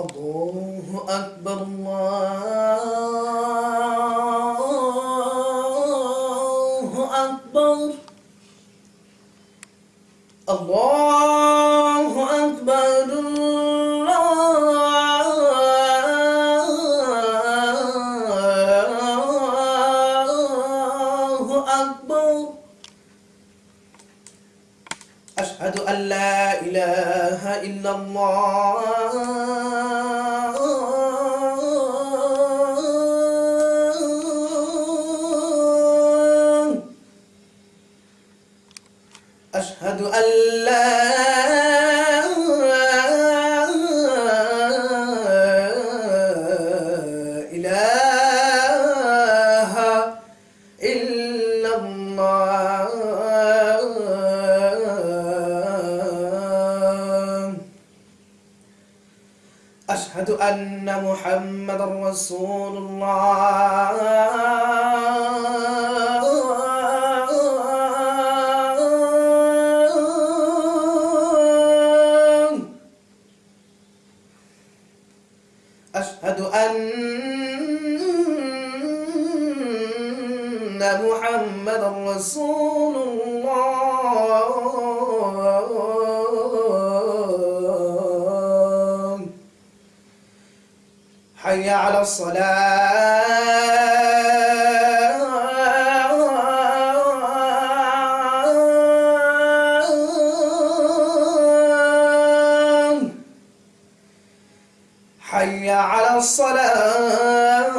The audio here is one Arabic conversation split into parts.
الله أكبر الله أكبر الله أكبر الله أكبر أشهد أن لا إله إلا الله. أشهد أن لا أشهد أن محمد رسول الله. أشهد أن محمد رسول الله. حي على الصلاة. حي على الصلاة.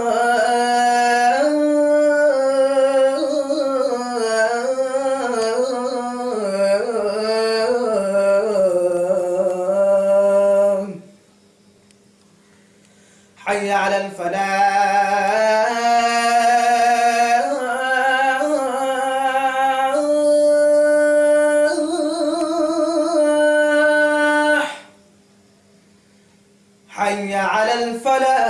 حي على الفلاح. حي على الفلاح.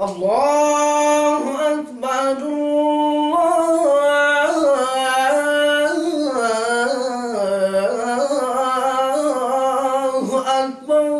الله Santo